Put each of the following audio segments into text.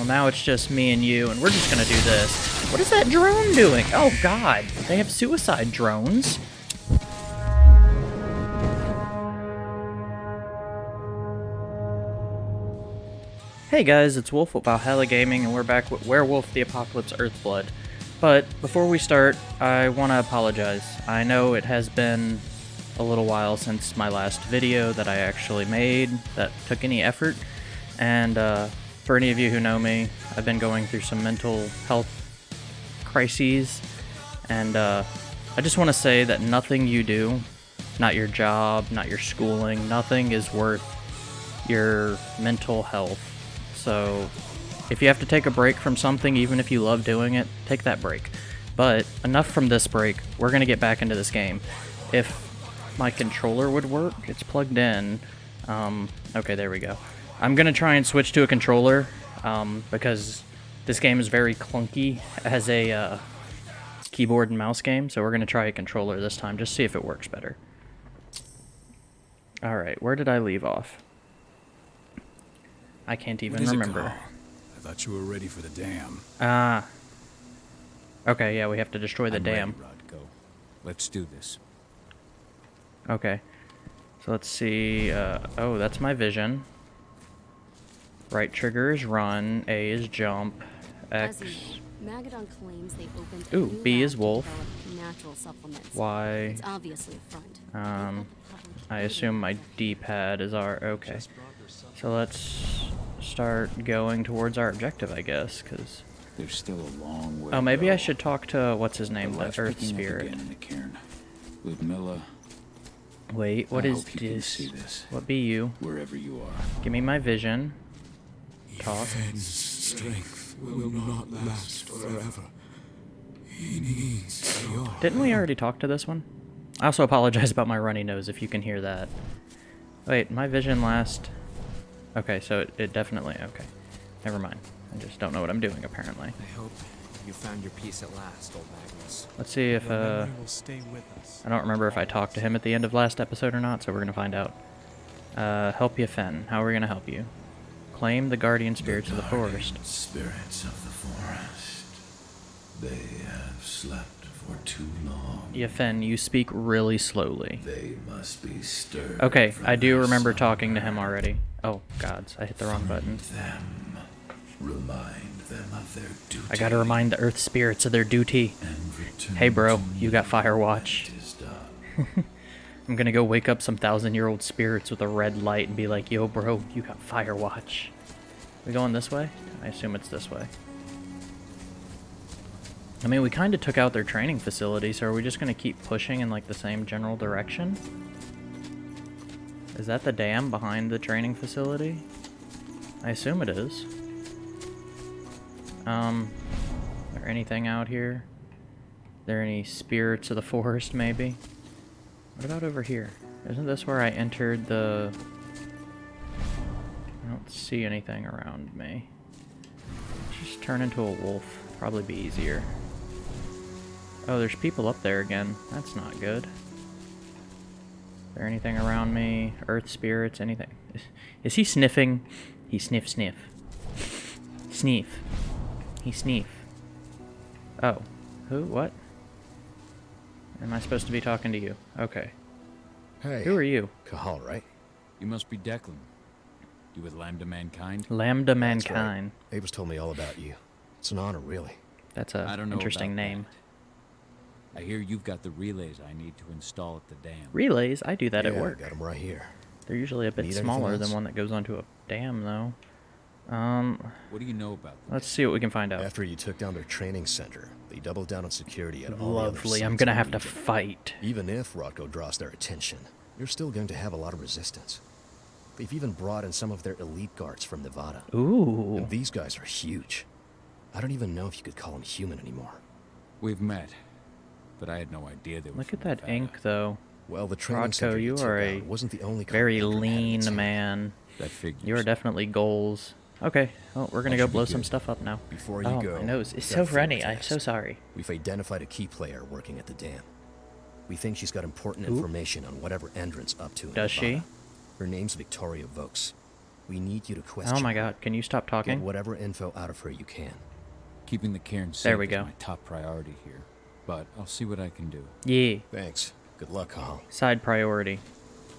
Well, now it's just me and you, and we're just gonna do this. What is that drone doing? Oh god, they have suicide drones. Hey guys, it's Wolf with Valhalla Gaming, and we're back with Werewolf the Apocalypse Earthblood. But before we start, I want to apologize. I know it has been a little while since my last video that I actually made that took any effort, and uh, for any of you who know me, I've been going through some mental health crises, and uh, I just want to say that nothing you do, not your job, not your schooling, nothing is worth your mental health. So if you have to take a break from something, even if you love doing it, take that break. But enough from this break. We're going to get back into this game. If my controller would work, it's plugged in. Um, okay, there we go. I'm going to try and switch to a controller um, because this game is very clunky as a uh, keyboard and mouse game. So we're going to try a controller this time, just see if it works better. Alright, where did I leave off? I can't even remember. I thought you were ready for the dam. Ah. Okay, yeah, we have to destroy the I'm dam. Ready, Rodko. Let's do this. Okay. So let's see. Uh, oh, that's my vision. Right trigger is run. A is jump. X. As you know, Magadon claims they opened Ooh, B is wolf. develop natural supplements. Y. It's obviously a front. Um, called the public I assume my D-pad is our... Okay. So let's start going towards our objective, I guess, because... There's still a long way. Oh, to maybe go. I should talk to... What's his name? The The Earth Spirit. again in the cairn. Ludmilla, Wait, what I is hope you can this? see this. What be you? wherever you are. Give me my vision. Talk. His strength will not last forever. He needs your Didn't we already talk to this one? I also apologize about my runny nose if you can hear that. Wait, my vision last... Okay, so it, it definitely... Okay. Never mind. I just don't know what I'm doing, apparently. I hope you found your peace at last, old Magnus. Let's see if, uh... will stay with us. I don't remember if I talked to him at the end of last episode or not, so we're gonna find out. Uh, help you, Fen. How are we gonna help you? Claim the guardian spirits of the forest. Spirits of the forest. They have slept for too long. Yeah, Fen, you speak really slowly. They must be stirred. Okay, I do remember talking to him already. Oh, gods, I hit the wrong button. Them. Remind them of their duty. I gotta remind the earth spirits of their duty. Hey, bro, you got Fire I'm gonna go wake up some thousand year old spirits with a red light and be like, yo, bro, you got Fire Watch. We going this way? I assume it's this way. I mean, we kind of took out their training facility, so are we just gonna keep pushing in like the same general direction? Is that the dam behind the training facility? I assume it is. Um, is there anything out here? Are there any spirits of the forest, maybe? What about over here? Isn't this where I entered the... I don't see anything around me. Just turn into a wolf. Probably be easier. Oh, there's people up there again. That's not good. Is there anything around me? Earth spirits? Anything? Is, is he sniffing? He sniff sniff. Sniff. He sniff. Oh. Who? What? Am I supposed to be talking to you? Okay. Hey. Who are you? Cahal, right? You must be Declan. You with Lambda Mankind? Lambda That's right. Mankind. Abe's told me all about you. It's an honor, really. That's I a don't know interesting name. that. I hear you've got the relays I need to install at the dam. Relays, I do that yeah, at work. got him right here. They're usually a bit Need smaller than one that goes onto a dam, though. Um, What do you know about them? let's see what we can find out. After you took down their training center, they doubled down on security at all the other Lovely. I'm gonna have to fight. Even if Rodko draws their attention, you're still going to have a lot of resistance. They've even brought in some of their elite guards from Nevada. Ooh. And these guys are huge. I don't even know if you could call them human anymore. We've met, but I had no idea they were Look at that Nevada. ink, though. Well, the training Rodko, center you are a wasn't the only Very company Endron had in its lean hand. man. That figures. You are definitely goals. Okay, well, we're gonna That go blow some stuff up now. Before you oh, go, my nose. It's so a runny. I'm so sorry. We've identified a key player working at the dam. We think she's got important Who? information on whatever Endron's up to in Does she? Her name's Victoria Vokes. We need you to question Oh my god, can you stop talking? Get talking? whatever info out of her you can. Keeping the cairn safe There we is go. my top priority here. But I'll see what I can do. Yeah. Thanks. Good luck, Hal. Side priority.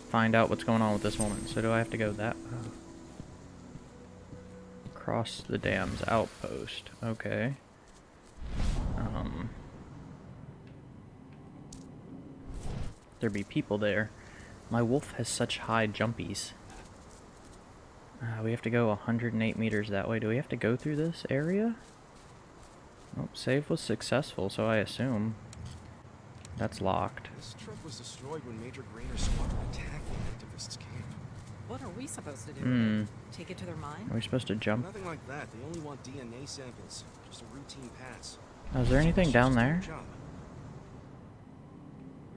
Find out what's going on with this woman. So do I have to go that way? Cross the dam's outpost. Okay. Um. There be people there. My wolf has such high jumpies. Uh, we have to go 108 meters that way. Do we have to go through this area? Oh, save was successful, so I assume that's locked. This truck was destroyed when Major Grainer's squadron attacked the activists' camp. What are we supposed to do? Hmm. Take it to their mine? Are we supposed to jump? Nothing like that. They only want DNA samples. Just a routine pass. Oh, is there anything It's down there? job.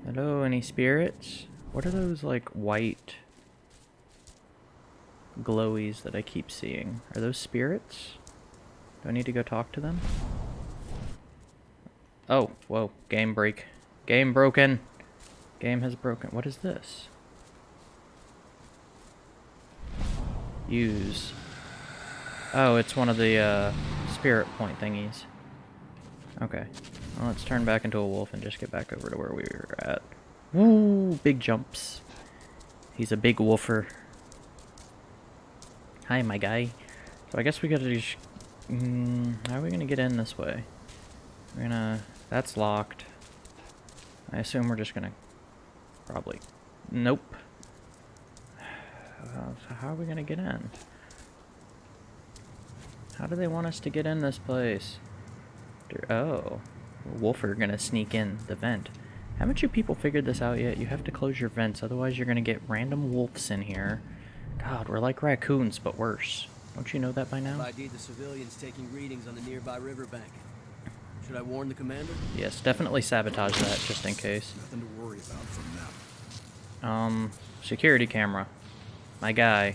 Hello, any spirits? What are those like white glowies that I keep seeing? Are those spirits? Do I need to go talk to them? Oh, whoa, game break. Game broken. Game has broken. What is this? Use. Oh, it's one of the uh, spirit point thingies. Okay. Well, let's turn back into a wolf and just get back over to where we were at. Woo! Big jumps. He's a big wolfer. Hi, my guy. So I guess we gotta just... Mm, how are we gonna get in this way? We're gonna... That's locked. I assume we're just gonna... Probably... Nope. Uh, so how are we gonna get in? How do they want us to get in this place? Oh. Wolfer gonna sneak in the vent. Haven't you people figured this out yet? You have to close your vents, otherwise you're gonna get random wolves in here. God, we're like raccoons, but worse. Don't you know that by now? ID'd the civilians taking readings on the nearby riverbank. Should I warn the commander? Yes, definitely sabotage that, just in case. Nothing to worry about from now. Um, security camera. My guy.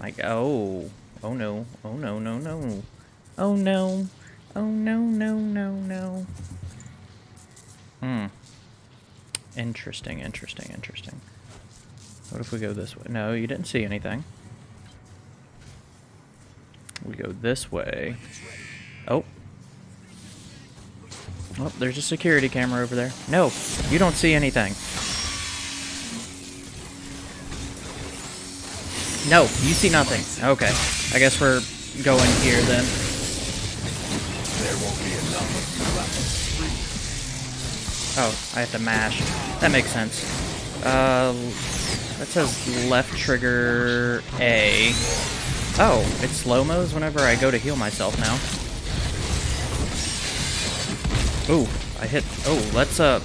My guy. Oh. Oh no. Oh no, no, no. Oh no. Oh no, no, no, no. Hmm. Interesting, interesting, interesting. What if we go this way? No, you didn't see anything. We go this way. Oh. Oh, there's a security camera over there. No, you don't see anything. No, you see nothing. Okay. I guess we're going here then. There won't be enough Oh, I have to mash. That makes sense. Uh, that says left trigger A. Oh, it slow-mos whenever I go to heal myself now. Ooh, I hit... Oh, let's, uh...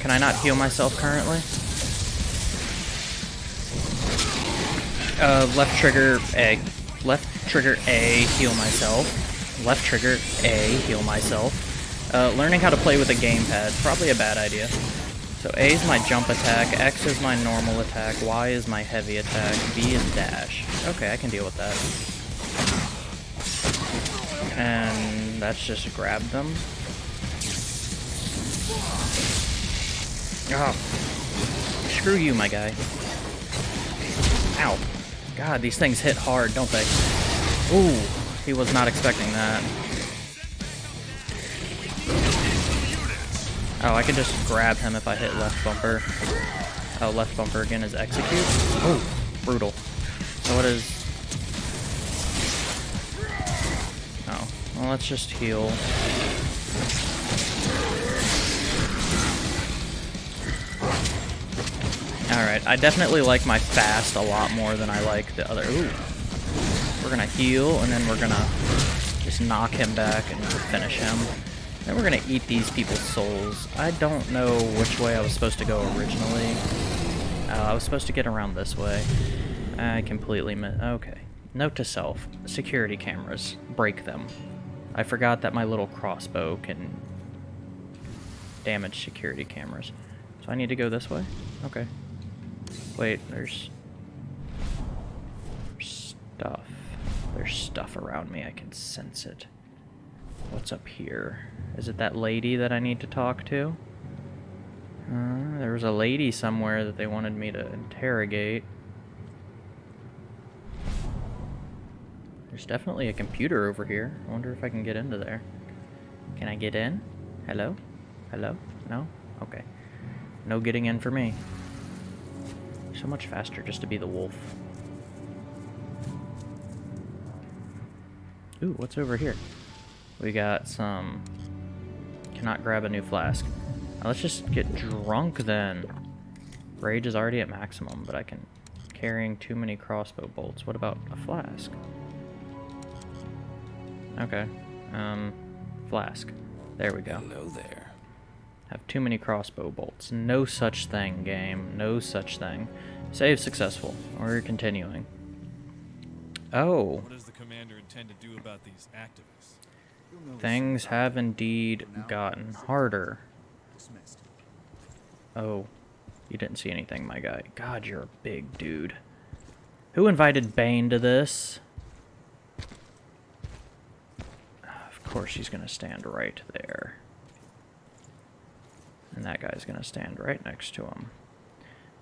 Can I not heal myself currently? Uh, left trigger A. Left trigger A, heal myself. Left trigger A, heal myself. Uh, learning how to play with a gamepad, probably a bad idea. So A is my jump attack, X is my normal attack, Y is my heavy attack, B is dash. Okay, I can deal with that. And that's just grab them. Oh. Screw you, my guy. Ow. God, these things hit hard, don't they? Ooh, he was not expecting that. Oh, I can just grab him if I hit left bumper. Oh, left bumper again is execute. Oh, brutal. So what is... Oh, well, let's just heal. Alright, I definitely like my fast a lot more than I like the other... Ooh. We're gonna heal, and then we're gonna just knock him back and finish him. Then we're gonna eat these people's souls. I don't know which way I was supposed to go originally. Oh, I was supposed to get around this way. I completely missed. Okay. Note to self. Security cameras. Break them. I forgot that my little crossbow can damage security cameras. So I need to go this way? Okay. Wait, there's stuff. There's stuff around me. I can sense it. What's up here? Is it that lady that I need to talk to? Uh, there was a lady somewhere that they wanted me to interrogate. There's definitely a computer over here. I wonder if I can get into there. Can I get in? Hello? Hello? No? Okay. No getting in for me. So much faster just to be the wolf. Ooh, what's over here? We got some... Cannot grab a new flask. Now let's just get drunk then. Rage is already at maximum, but I can... Carrying too many crossbow bolts. What about a flask? Okay. Um, flask. There we go. Hello there. Have too many crossbow bolts. No such thing, game. No such thing. Save successful. We're continuing. Oh. What does the commander intend to do about these activists? Things have indeed gotten harder. Oh. You didn't see anything, my guy. God, you're a big dude. Who invited Bane to this? Of course he's going to stand right there. And that guy's going to stand right next to him.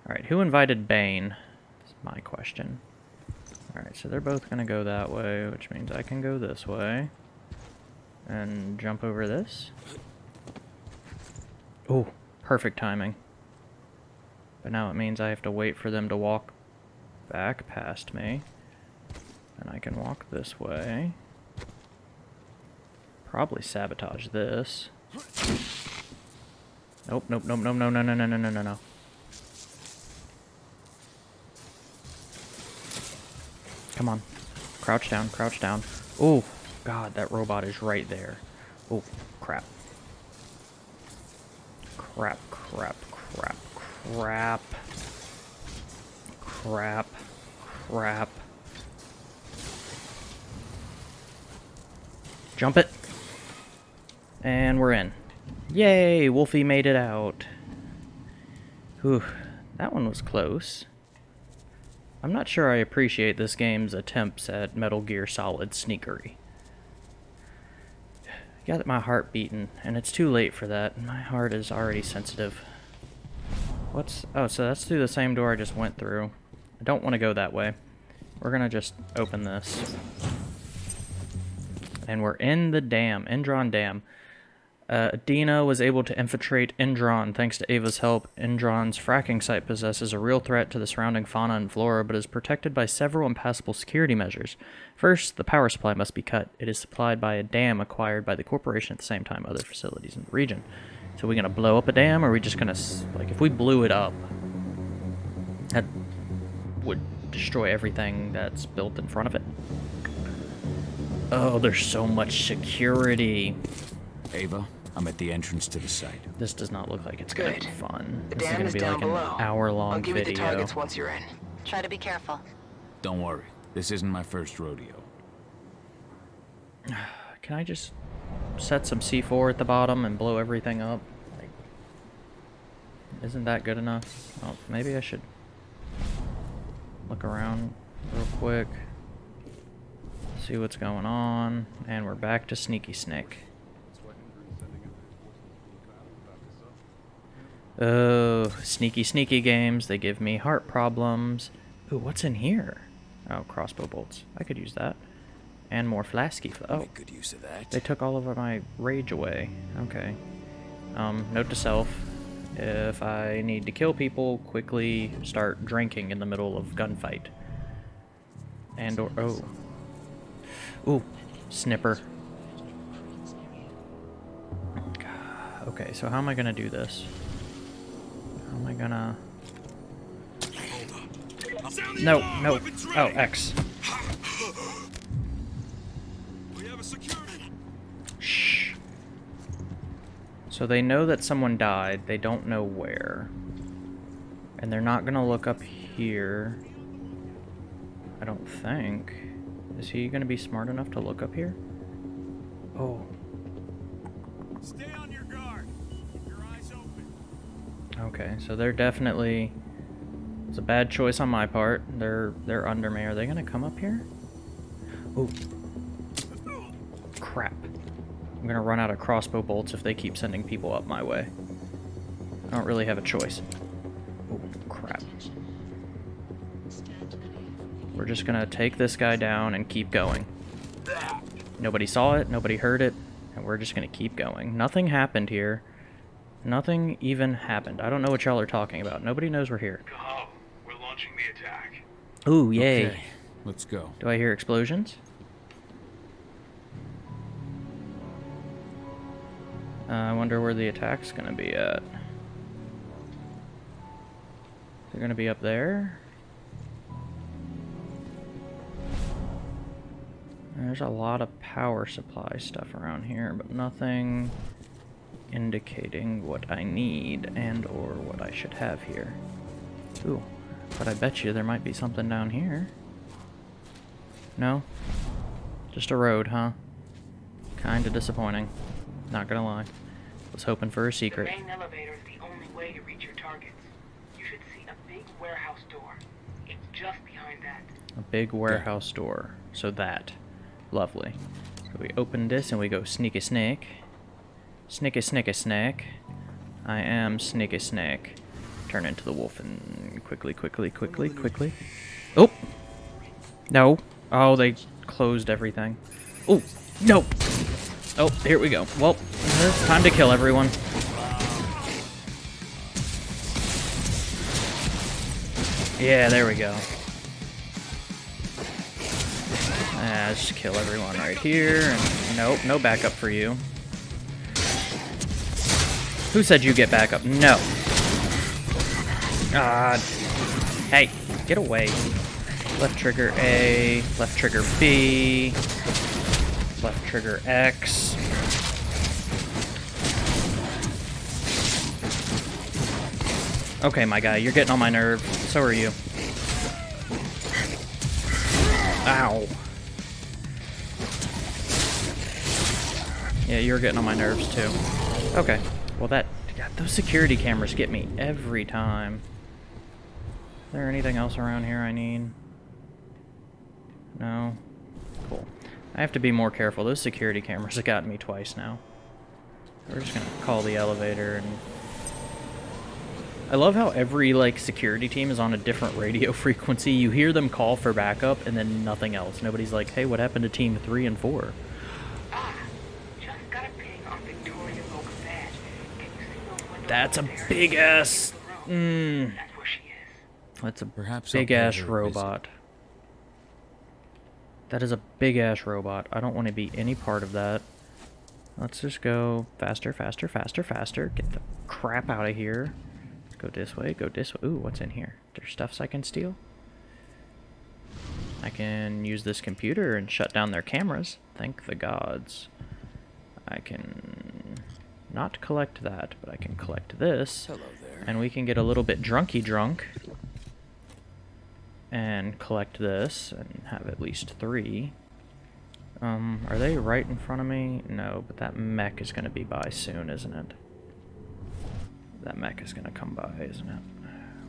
Alright, who invited Bane? That's my question. Alright, so they're both going to go that way, which means I can go this way. And jump over this. Oh, perfect timing. But now it means I have to wait for them to walk back past me. And I can walk this way. Probably sabotage this. Nope, nope, nope, nope, no, no, no, no, no, no, no, no. Come on. Crouch down, crouch down. Oh, God, that robot is right there. Oh, crap. Crap, crap, crap, crap. Crap. Crap. Jump it. And we're in. Yay! Wolfie made it out. Whew. That one was close. I'm not sure I appreciate this game's attempts at Metal Gear Solid sneakery. Got my heart beating, and it's too late for that. My heart is already sensitive. What's... Oh, so that's through the same door I just went through. I don't want to go that way. We're gonna just open this. And we're in the dam, Endron Dam. Uh, Dina was able to infiltrate Endron thanks to Ava's help. Endron's fracking site possesses a real threat to the surrounding fauna and flora, but is protected by several impassable security measures. First, the power supply must be cut. It is supplied by a dam acquired by the corporation at the same time other facilities in the region. So are we gonna blow up a dam, or are we just gonna, like, if we blew it up, that would destroy everything that's built in front of it. Oh, there's so much security. Ava, I'm at the entrance to the site. This does not look like it's gonna be fun. The this is dam gonna is be down like below. an hour-long I'll give video. you the targets once you're in. Try to be careful. Don't worry. This isn't my first rodeo. Can I just set some C4 at the bottom and blow everything up? Like, isn't that good enough? Oh, maybe I should look around real quick. See what's going on. And we're back to Sneaky Snake. Oh, sneaky, sneaky games. They give me heart problems. Ooh, what's in here? Oh, crossbow bolts. I could use that. And more flasky. Fl oh, good use of that. they took all of my rage away. Okay. Um, note to self. If I need to kill people, quickly start drinking in the middle of gunfight. And or... Oh. Ooh. Snipper. Okay, so how am I gonna do this? How am I gonna... No, no. Oh, X. Shh. So they know that someone died. They don't know where. And they're not gonna look up here. I don't think. Is he gonna be smart enough to look up here? Oh. Stay on your guard. Keep your eyes open. Okay, so they're definitely it's a bad choice on my part. They're they're under me. Are they gonna come up here? Oh. Crap. I'm gonna run out of crossbow bolts if they keep sending people up my way. I don't really have a choice. Oh, crap. We're just gonna take this guy down and keep going. Nobody saw it, nobody heard it, and we're just gonna keep going. Nothing happened here. Nothing even happened. I don't know what y'all are talking about. Nobody knows we're here. Cahal, we're launching the attack. Ooh, yay. Okay, let's go. Do I hear explosions? Uh, I wonder where the attack's gonna be at. They're gonna be up there? There's a lot of power supply stuff around here, but nothing indicating what I need and or what I should have here. Ooh, but I bet you there might be something down here. No? Just a road, huh? Kinda disappointing. Not gonna lie. Was hoping for a secret. The main elevator is the only way to reach your targets. You should see a big warehouse door. It's just behind that. A big warehouse door. So that. Lovely. So we open this and we go sneaky snake. Sneaky sneaky snake. I am sneaky snake. Turn into the wolf and quickly, quickly, quickly, quickly. Oh! No. Oh, they closed everything. Oh, no! Oh, here we go. Well, time to kill everyone. Yeah, there we go. Ah, just kill everyone right here. And nope, no backup for you. Who said you get backup? No. God. Hey, get away. Left trigger A, left trigger B, left trigger X. Okay, my guy, you're getting on my nerve. So are you. Ow. Yeah, you're getting on my nerves too. Okay. Well, that... God, those security cameras get me every time. Is there anything else around here I need? No? Cool. I have to be more careful. Those security cameras have gotten me twice now. We're just gonna call the elevator and... I love how every, like, security team is on a different radio frequency. You hear them call for backup, and then nothing else. Nobody's like, hey, what happened to Team 3 and 4? That's a big ass. Mm, that's a Perhaps big ass robot. That is a big ass robot. I don't want to be any part of that. Let's just go faster, faster, faster, faster. Get the crap out of here. Go this way, go this way. Ooh, what's in here? There's stuffs I can steal. I can use this computer and shut down their cameras. Thank the gods. I can not collect that, but I can collect this. Hello there. And we can get a little bit drunky drunk. And collect this and have at least three. Um, are they right in front of me? No, but that mech is going to be by soon, isn't it? That mech is going to come by, isn't it?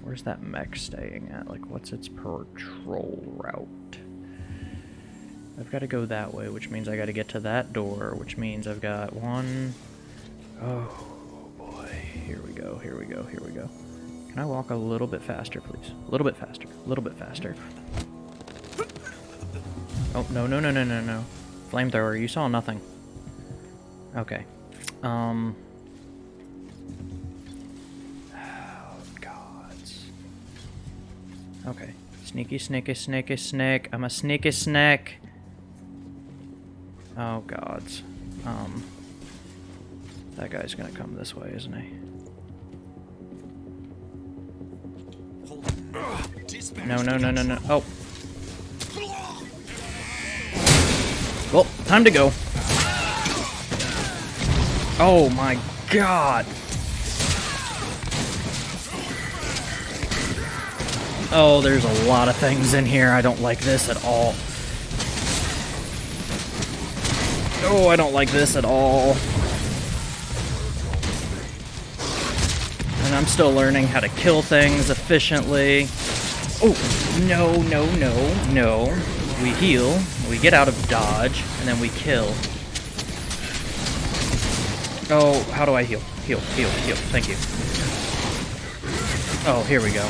Where's that mech staying at? Like, what's its patrol route? I've got to go that way, which means I got to get to that door, which means I've got one... Oh, boy. Here we go, here we go, here we go. Can I walk a little bit faster, please? A little bit faster, a little bit faster. Oh, no, no, no, no, no, no. Flamethrower, you saw nothing. Okay. Um... Oh, gods. Okay. Sneaky, sneaky, sneaky, snake. I'm a sneaky snake. Oh, gods. Um... That guy's gonna come this way, isn't he? No, no, no, no, no. Oh. Well, time to go. Oh my god. Oh, there's a lot of things in here. I don't like this at all. Oh, I don't like this at all. I'm still learning how to kill things efficiently. Oh, no, no, no, no. We heal, we get out of dodge, and then we kill. Oh, how do I heal? Heal, heal, heal. Thank you. Oh, here we go.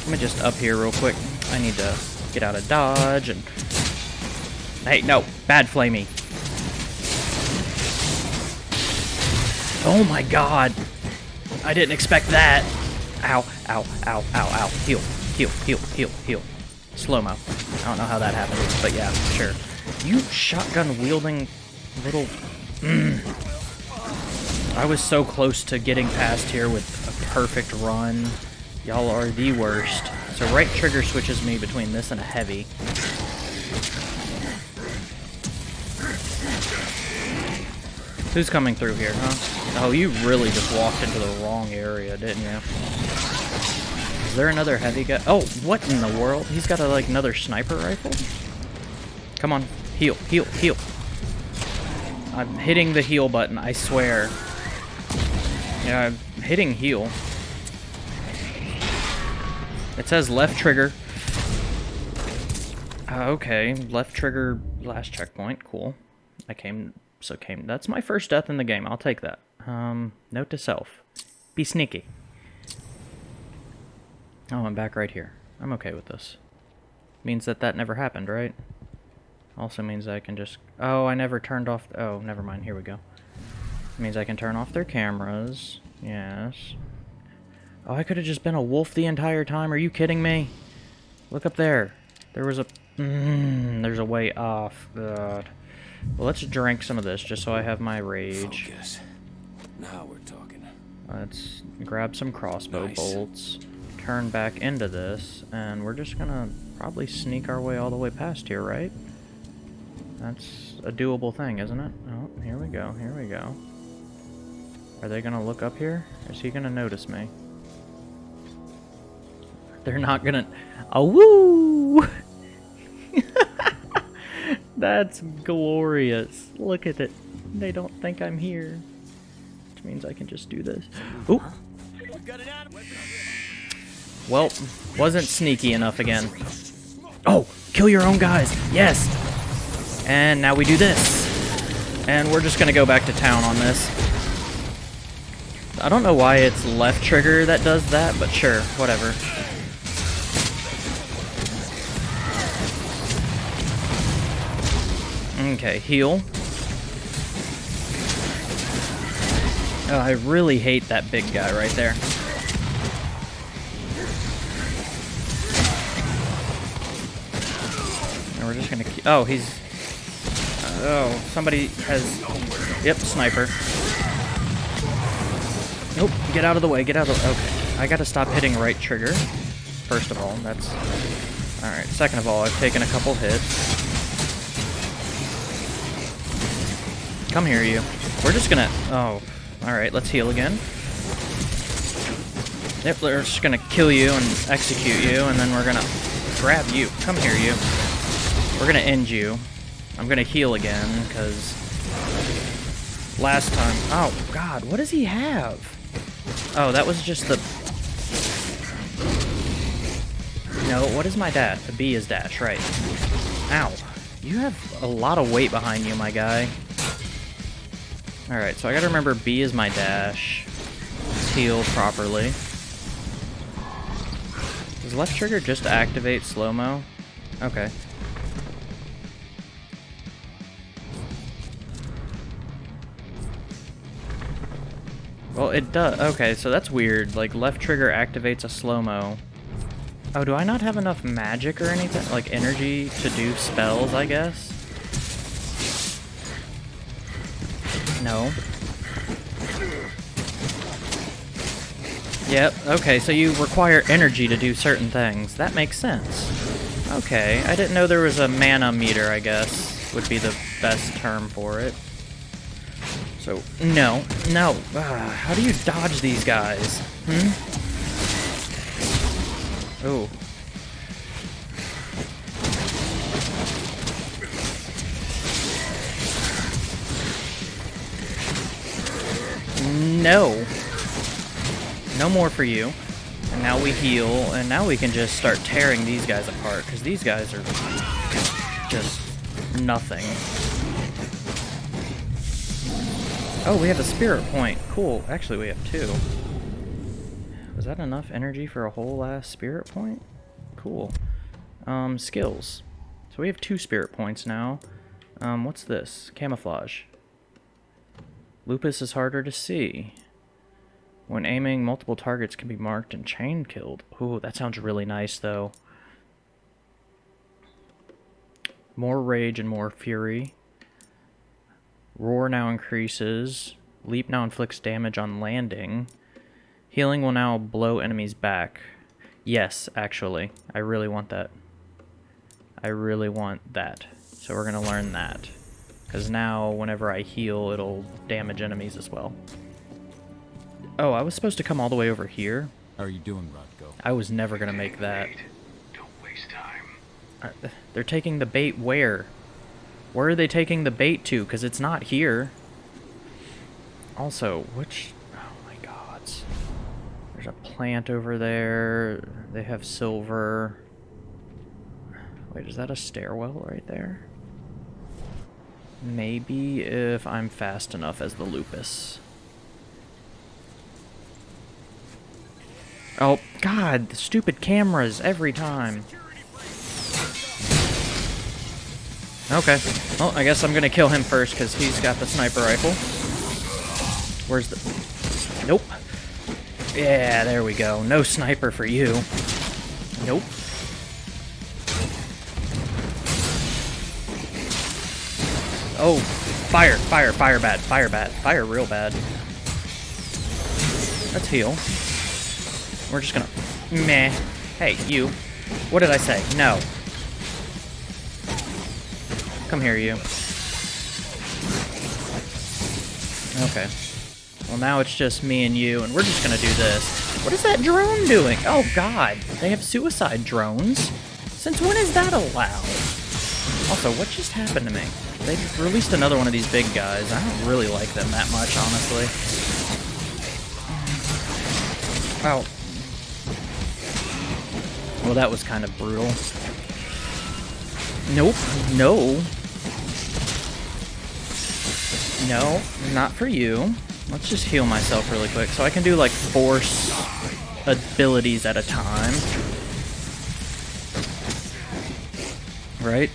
Let me just up here real quick. I need to get out of dodge, and... Hey, no, bad flamey. Oh my god. I didn't expect that. Ow, ow, ow, ow, ow. Heal, heal, heal, heal, heal. Slow-mo. I don't know how that happened, but yeah, sure. You shotgun-wielding little... Mm. I was so close to getting past here with a perfect run. Y'all are the worst. So right trigger switches me between this and a heavy. Who's coming through here, huh? Oh, you really just walked into the wrong area, didn't you? Is there another heavy guy? Oh, what in the world? He's got a, like another sniper rifle? Come on, heal, heal, heal. I'm hitting the heal button, I swear. Yeah, I'm hitting heal. It says left trigger. Uh, okay, left trigger last checkpoint. Cool. I came, so came. That's my first death in the game. I'll take that. Um, note to self. Be sneaky. Oh, I'm back right here. I'm okay with this. Means that that never happened, right? Also means I can just... Oh, I never turned off... Oh, never mind. Here we go. Means I can turn off their cameras. Yes. Oh, I could have just been a wolf the entire time. Are you kidding me? Look up there. There was a... Mm, there's a way off. God. Well, let's drink some of this just so I have my rage. Focus. Now we're talking. Let's grab some crossbow Nice. bolts, turn back into this, and we're just gonna probably sneak our way all the way past here, right? That's a doable thing, isn't it? Oh, here we go, here we go. Are they gonna look up here? Is he gonna notice me? They're not gonna... Oh, woo! That's glorious. Look at it. They don't think I'm here. Which means I can just do this. Ooh! Well, wasn't sneaky enough again. Oh, kill your own guys. Yes. And now we do this. And we're just going to go back to town on this. I don't know why it's left trigger that does that, but sure, whatever. Okay, heal. Oh, I really hate that big guy right there. And we're just gonna. Oh, he's. oh, somebody has. Yep, sniper. Nope, get out of the way, get out of the. Okay, I gotta stop hitting right trigger. First of all, that's. Alright, second of all, I've taken a couple hits. Come here, you. We're just gonna... Oh, alright, let's heal again. Yep, we're just gonna kill you and execute you, and then we're gonna grab you. Come here, you. We're gonna end you. I'm gonna heal again, because... Last time... Oh, God, what does he have? Oh, that was just the... No, what is my dash? The B is dash, right. Ow. You have a lot of weight behind you, my guy. Alright, so I gotta remember B is my dash. Let's heal properly. Does left trigger just activate slow-mo? Okay. Well, it does. Okay, so that's weird. Like, left trigger activates a slow-mo. Oh, do I not have enough magic or anything? Like, energy to do spells, I guess? No. Yep, okay, so you require energy to do certain things. That makes sense. Okay, I didn't know there was a mana meter, I guess, would be the best term for it. So, no, no. Ah, how do you dodge these guys? Hmm? Oh. No. No more for you. And now we heal, and now we can just start tearing these guys apart, because these guys are just nothing. Oh, we have a spirit point. Cool. Actually, we have two. Was that enough energy for a whole last spirit point? Cool. Um, skills. So we have two spirit points now. Um, what's this? Camouflage. Lupus is harder to see. When aiming, multiple targets can be marked and chain killed. Ooh, that sounds really nice, though. More rage and more fury. Roar now increases. Leap now inflicts damage on landing. Healing will now blow enemies back. Yes, actually. I really want that. I really want that. So we're going to learn that. Because now, whenever I heal, it'll damage enemies as well. Oh, I was supposed to come all the way over here? How are you doing, Rodko? I was never going to make that. Don't waste time. Uh, they're taking the bait where? Where are they taking the bait to? Because it's not here. Also, which... Oh my god. There's a plant over there. They have silver. Wait, is that a stairwell right there? Maybe if I'm fast enough as the lupus. Oh, God, the stupid cameras every time. Okay. Well, I guess I'm gonna kill him first because he's got the sniper rifle. Where's the... Nope. Yeah, there we go. No sniper for you. Nope. Oh, fire, fire, fire bad, fire bad, fire real bad. Let's heal. We're just gonna... Meh. Hey, you. What did I say? No. Come here, you. Okay. Well, now it's just me and you, and we're just gonna do this. What is that drone doing? Oh, God. They have suicide drones? Since when is that allowed? Also, what just happened to me? They released another one of these big guys. I don't really like them that much, honestly. Well, well, that was kind of brutal. Nope. No. No, not for you. Let's just heal myself really quick. So I can do, like, force abilities at a time. Right?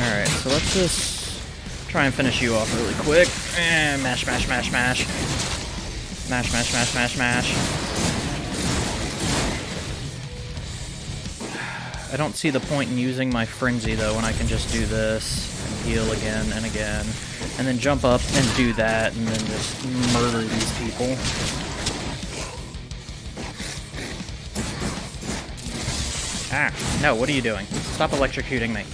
Alright, so let's just try and finish you off really quick. And mash, mash, mash, mash. Mash, mash, mash, mash, mash. I don't see the point in using my frenzy though when I can just do this and heal again and again. And then jump up and do that and then just murder these people. Ah, no, what are you doing? Stop electrocuting me.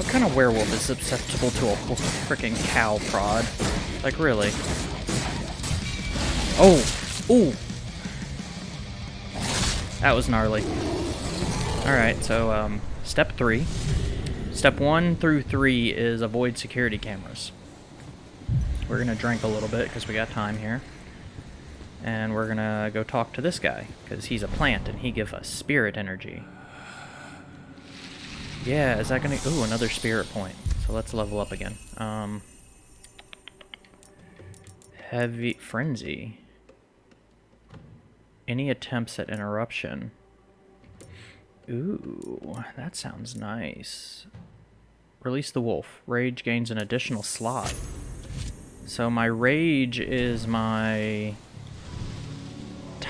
What kind of werewolf is susceptible to a freaking cow prod? Like, really? Oh! Ooh! That was gnarly. Alright, so, um, step three. Step one through three is avoid security cameras. We're gonna drink a little bit, because we got time here. And we're gonna go talk to this guy, because he's a plant, and he gives us spirit energy. Yeah, is that gonna... Ooh, another spirit point. So let's level up again. Um, heavy... Frenzy. Any attempts at interruption. Ooh, that sounds nice. Release the wolf. Rage gains an additional slot. So my rage is my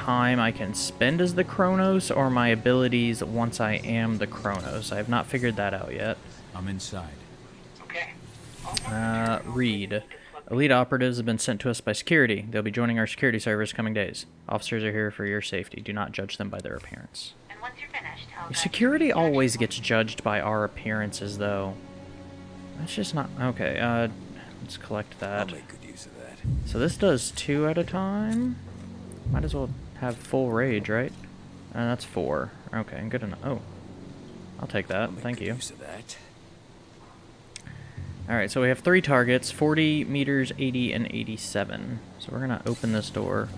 time I can spend as the Crinos or my abilities once I am the Crinos. I have not figured that out yet. I'm inside. Okay. Uh, read. Elite operatives have been sent to us by security. They'll be joining our security service coming days. Officers are here for your safety. Do not judge them by their appearance. And once you're finished, Security always gets judged by our appearances, though. That's just not... Okay, uh, let's collect that. I'll make good use of that. So this does two at a time? Might as well have full rage, right? Uh, that's four. Okay, good enough. Oh. I'll take that. Thank you. Alright, so we have three targets, 40 meters, 80, and 87. So we're going to open this door.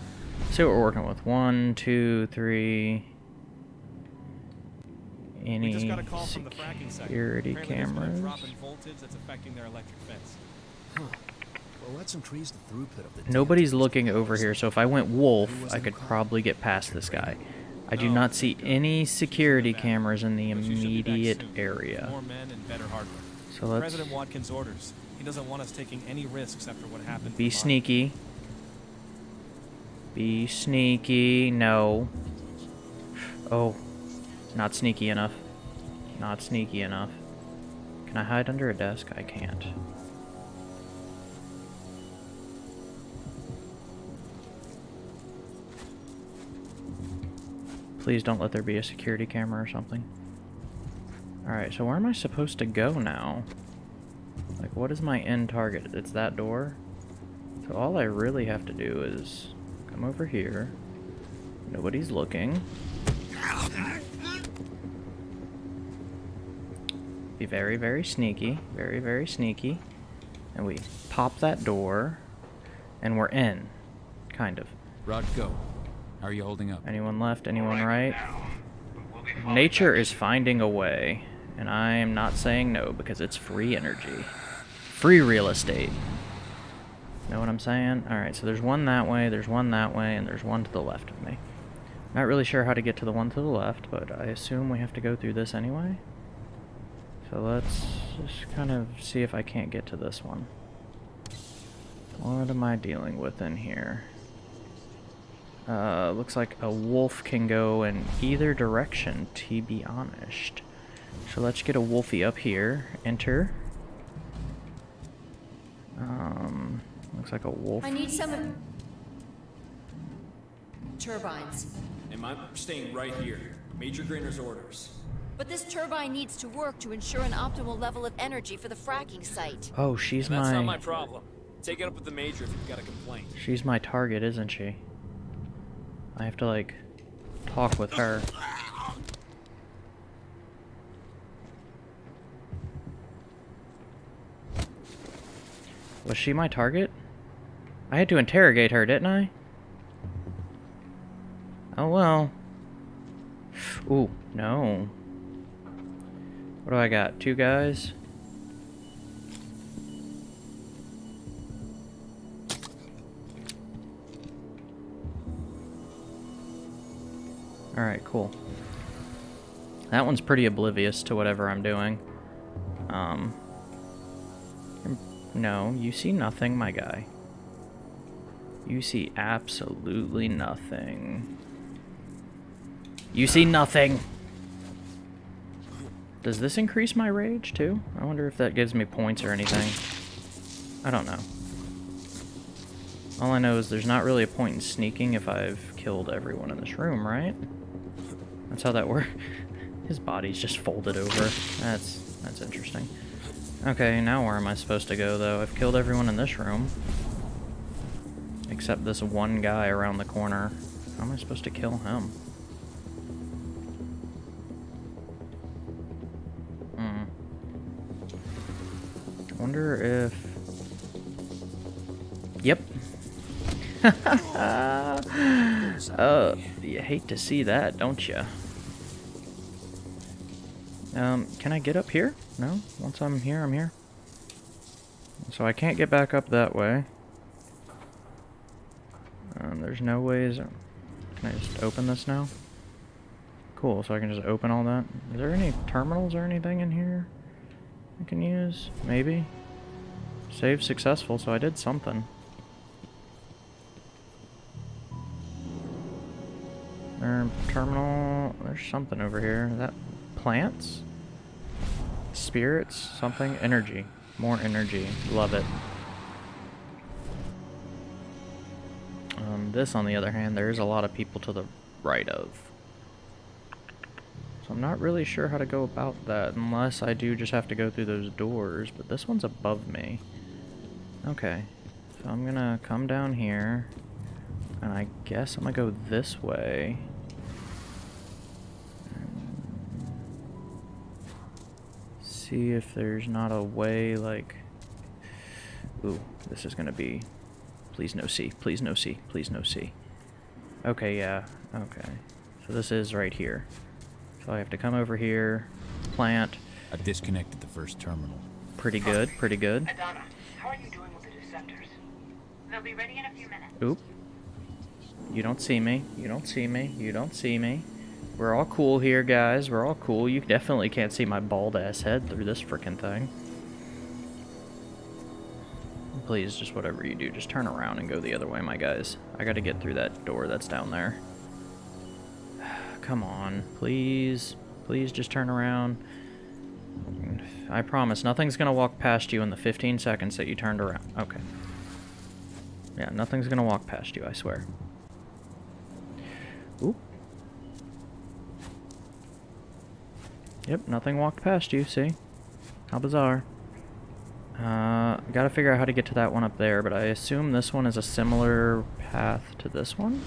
See what we're working with. One, two, three. Any security cameras? voltage that's affecting their electric fence. Huh. Nobody's looking over here, so if I went wolf, I could probably get past this guy. I do Oh, not see any security cameras in the But you should be back immediate area. More men and better hardware. So let's President Watkins' orders. He doesn't want us taking any risks after what happened. be sneaky. Be sneaky. No. Oh. Not sneaky enough. Not sneaky enough. Can I hide under a desk? I can't. Please don't let there be a security camera or something. Alright, so where am I supposed to go now? Like, what is my end target? It's that door? So all I really have to do is come over here. Nobody's looking. Be very, very sneaky. Very, very sneaky. And we pop that door. And we're in. Kind of. Rod, go. How are you holding up? Anyone left? Anyone right? Nature is finding a way. And I am not saying no because it's free energy. Free real estate. Know what I'm saying? Alright, so there's one that way, there's one that way, and there's one to the left of me. Not really sure how to get to the one to the left, but I assume we have to go through this anyway. So let's just kind of see if I can't get to this one. What am I dealing with in here? Uh, looks like a wolf can go in either direction, to be honest. So let's get a wolfie up here. Enter. Um, looks like a wolf. I need some turbines. And I'm staying right here. Major Grainer's orders. But this turbine needs to work to ensure an optimal level of energy for the fracking site. Oh, she's And that's my, not my problem. Take it up with the Major if you've got a complaint. she's my target, isn't she? I have to like talk with her. Was she my target? I had to interrogate her, didn't I? Oh well. Ooh, no. What do I got? Two guys? Alright, cool. That one's pretty oblivious to whatever I'm doing. Um. No, you see nothing, my guy. You see absolutely nothing. You see nothing! Does this increase my rage, too? I wonder if that gives me points or anything. I don't know. All I know is there's not really a point in sneaking if I've killed everyone in this room, right? That's how that works. His body's just folded over. That's that's interesting. Okay, now where am I supposed to go, though? I've killed everyone in this room. Except this one guy around the corner. How am I supposed to kill him? Hmm. I wonder if... Yep. uh, you hate to see that, don't you? Um, can I get up here? No? Once I'm here, I'm here. So I can't get back up that way. Um, there's no ways... Can I just open this now? Cool, so I can just open all that. Is there any terminals or anything in here I can use? Maybe? Save successful, so I did something. Terminal... There's something over here. Is that plants? Spirits? Something? Energy. More energy. Love it. Um, this, on the other hand, there is a lot of people to the right of. So I'm not really sure how to go about that, unless I do just have to go through those doors, but this one's above me. Okay. So I'm gonna come down here, and I guess I'm gonna go this way. See if there's not a way, like... Ooh, this is gonna be... Please no C, please no C, please no C. Okay, yeah, okay. So this is right here. So I have to come over here, plant. I disconnected the first terminal. Pretty good, pretty good. Adana, how are you doing with the Deceptors? They'll be ready in a few minutes. Oop. You don't see me. You don't see me. You don't see me. We're all cool here, guys. We're all cool. You definitely can't see my bald-ass head through this freaking thing. Please, just whatever you do, just turn around and go the other way, my guys. I gotta get through that door that's down there. Come on, please. Please just turn around. I promise, nothing's gonna walk past you in the 15 seconds that you turned around. Okay. Yeah, nothing's gonna walk past you, I swear. Oop. Yep, nothing walked past you, see? How bizarre. Uh, gotta figure out how to get to that one up there, but I assume this one is a similar path to this one?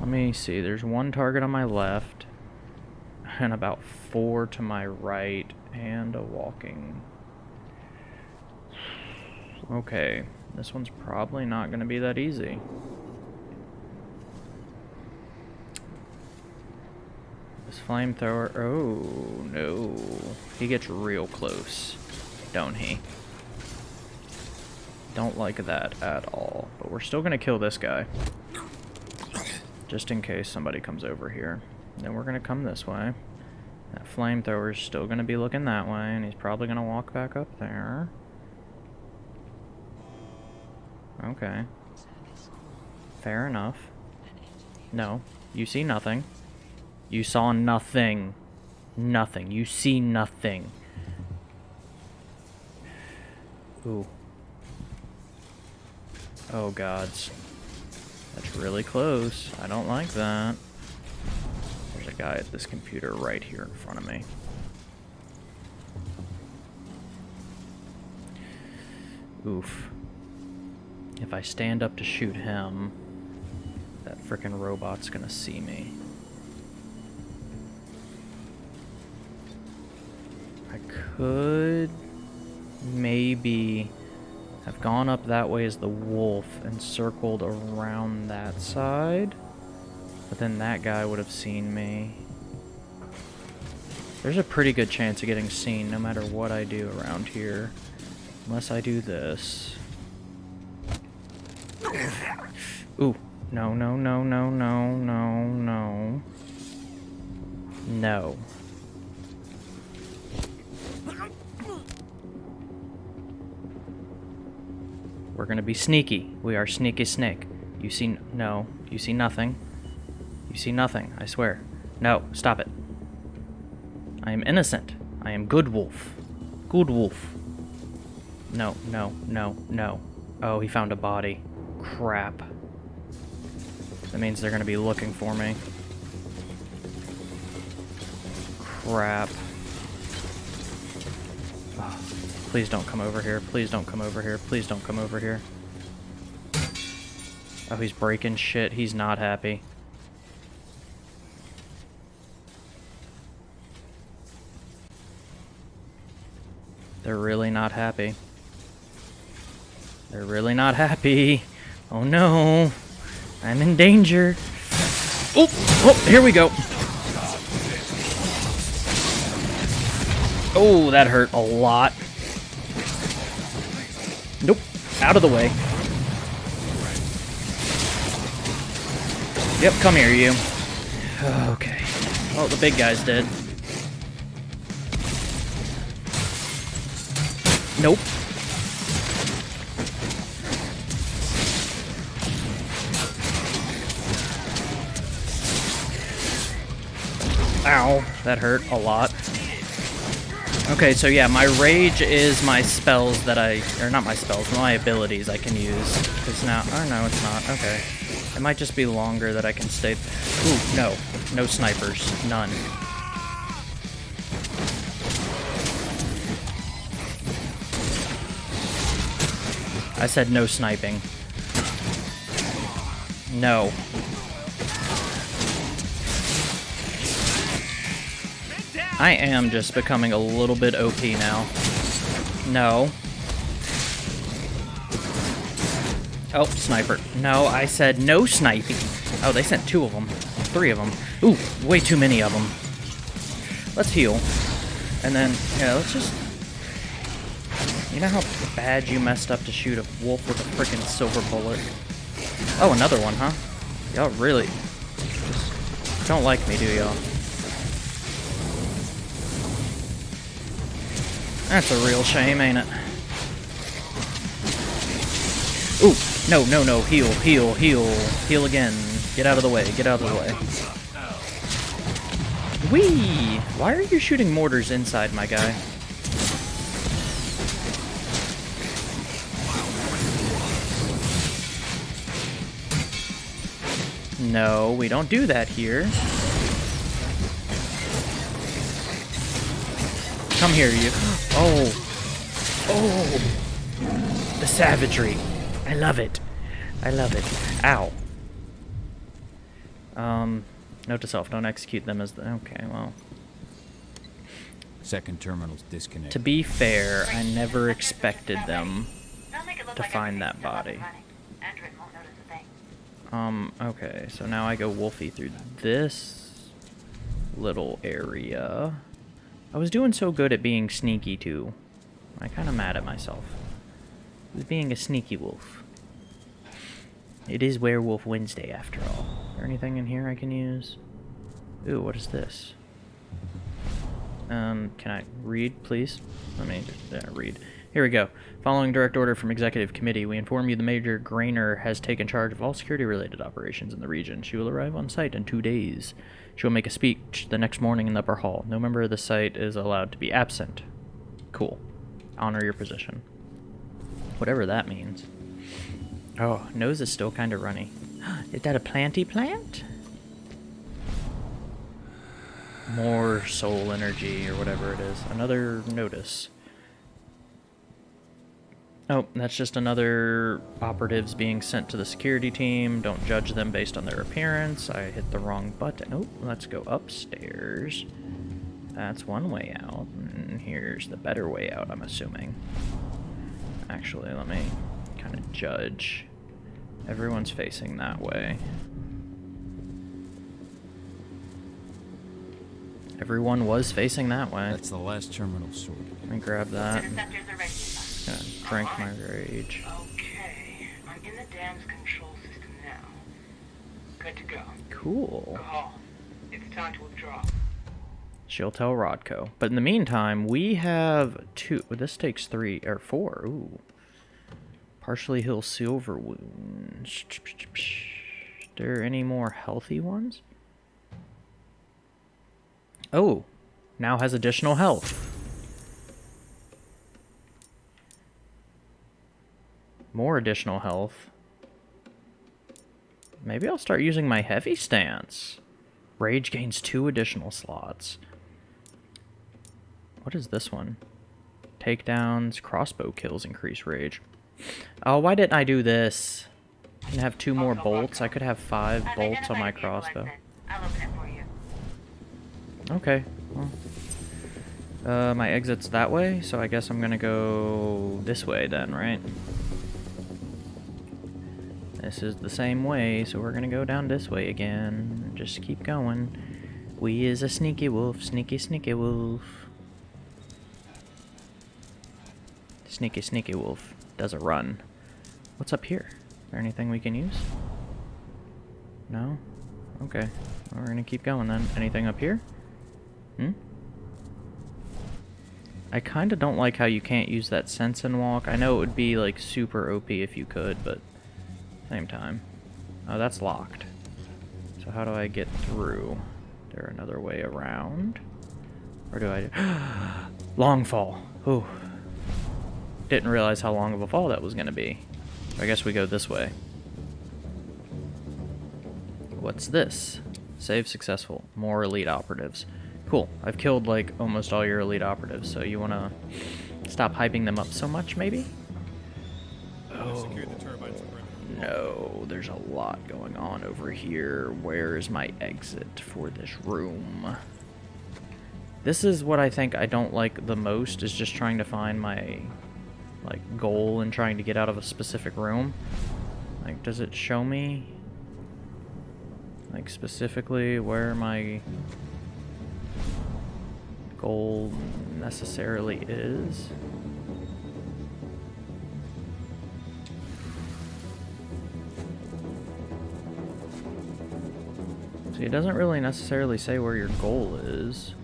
Let me see, there's one target on my left, and about four to my right, and a walking. Okay, this one's probably not gonna be that easy. Flamethrower, oh no, he gets real close don't he? Don't like that at all. But we're still going to kill this guy. Just in case somebody comes over here. Then we're going to come this way. That flamethrower's still going to be looking that way, and he's probably going to walk back up there. Okay. Fair enough. No. You see nothing. You saw nothing. Nothing. You see nothing. Ooh. Oh gods. That's really close. I don't like that. There's a guy at this computer right here in front of me. Oof. If I stand up to shoot him, that frickin' robot's gonna see me. I could maybe have gone up that way as the wolf and circled around that side. But then that guy would have seen me. There's a pretty good chance of getting seen no matter what I do around here. Unless I do this. Ooh. No, no, no, no, no, no, no. No. We're gonna be sneaky. We are sneaky snake. You see... No. You see nothing. You see nothing, I swear. No, stop it. I am innocent. I am good wolf. Good wolf. No, no, no, no. Oh, he found a body. Crap. That means they're gonna be looking for me. Crap. Please don't come over here. Please don't come over here. Please don't come over here. Oh, he's breaking shit. He's not happy. They're really not happy. They're really not happy. Oh no. I'm in danger. Oh, oh, here we go. Oh, that hurt a lot. Nope. Out of the way. Yep, come here, you. Okay. Oh, the big guy's dead. Nope. Ow, that hurt a lot. Okay, so yeah, my rage is my spells that I, or not my spells, my abilities I can use. Because now, oh no, it's not, okay. It might just be longer that I can stay, ooh, no, no snipers, none. I said no sniping. No. I am just becoming a little bit OP now. No. Oh, sniper. No, I said no sniping. Oh, they sent two of them. Three of them. Ooh, way too many of them. Let's heal. And then, yeah, let's just... You know how bad you messed up to shoot a wolf with a freaking silver bullet? Oh, another one, huh? Y'all really... Just Don't like me, do y'all? That's a real shame, ain't it? Ooh, no, no, no, heal, heal, heal, heal again. Get out of the way, get out of the way. Whee! Why are you shooting mortars inside, my guy? No, we don't do that here. Come here, you. Oh. Oh. The savagery. I love it. I love it. Ow. Um, note to self, don't execute them as the... Okay, well... Second terminal's disconnected. To be fair, I never expected them to find that body. Um, okay, so now I go Wolfie through this little area. I was doing so good at being sneaky, too. I'm kind of mad at myself. I was being a sneaky wolf. It is Werewolf Wednesday, after all. Is there anything in here I can use? Ooh, what is this? Um, can I read, please? Let me uh, read. Here we go. Following direct order from Executive Committee, we inform you the Major Grainer has taken charge of all security-related operations in the region. She will arrive on site in two days. She will make a speech the next morning in the upper hall. No member of the site is allowed to be absent. Cool. Honor your position. Whatever that means. Oh, nose is still kind of runny. is that a planty plant? More soul energy or whatever it is. Another notice. Oh, that's just another operatives being sent to the security team. Don't judge them based on their appearance. I hit the wrong button. Oh, let's go upstairs. That's one way out. And here's the better way out, I'm assuming. Actually, let me kind of judge. Everyone's facing that way. Everyone was facing that way. That's the last terminal sorted. Let me grab that. Gonna my rage. Okay, I'm in the dam's control system now. Good to go. Cool. Cahal, it's time to withdraw. She'll tell Rodko. But in the meantime, we have two. This takes three or four. Ooh. Partially heal silver wounds. there any more healthy ones? Oh, now has additional health. More additional health. Maybe I'll start using my heavy stance. Rage gains two additional slots. What is this one? Takedowns, crossbow kills increase rage. Oh, why didn't I do this? I can have two more bolts. I could have five bolts on my crossbow. Okay. Well, uh, my exit's that way, so I guess I'm gonna go this way then, right? This is the same way, so we're gonna go down this way again. Just keep going. We is a sneaky wolf, sneaky, sneaky wolf. Sneaky, sneaky wolf. Does a run. What's up here? Is there anything we can use? No? Okay. We're gonna keep going then. Anything up here? Hmm? I kinda don't like how you can't use that sense and walk. I know it would be like super OP if you could, but same time. Oh, that's locked. So how do I get through? There another way around? Or do I... long fall. Ooh. Didn't realize how long of a fall that was going to be. I guess we go this way. What's this? Save successful. More elite operatives. Cool. I've killed, like, almost all your elite operatives, so you want to stop hyping them up so much, maybe? Oh. No, there's a lot going on over here. Where is my exit for this room? This is what I think I don't like the most, is just trying to find my, like, goal and trying to get out of a specific room. Like, does it show me, like, specifically where my goal necessarily is? See, it doesn't really necessarily say where your goal is.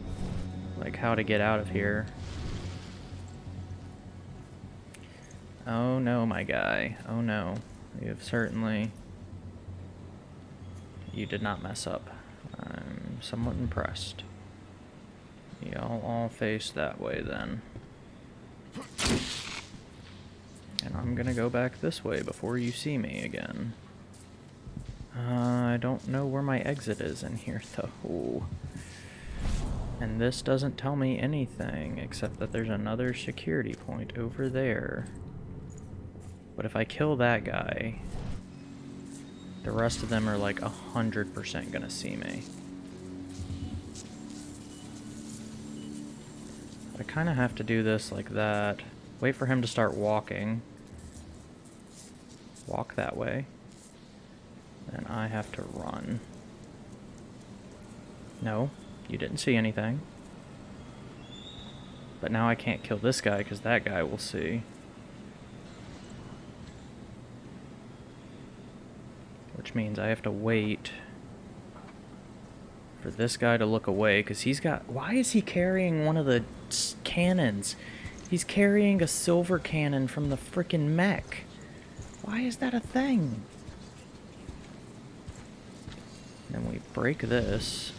Like how to get out of here. Oh no, my guy. Oh no. You have certainly... You did not mess up. I'm somewhat impressed. Y'all all face that way then. And I'm gonna go back this way before you see me again. Uh, I don't know where my exit is in here though. And this doesn't tell me anything except that there's another security point over there. But if I kill that guy, the rest of them are like 100% gonna see me. I kind of have to do this like that. Wait for him to start walking. Walk that way. Then I have to run. No, you didn't see anything. But now I can't kill this guy because that guy will see. Which means I have to wait for this guy to look away because he's got... Why is he carrying one of the cannons? He's carrying a silver cannon from the freaking mech. Why is that a thing? Then we break this.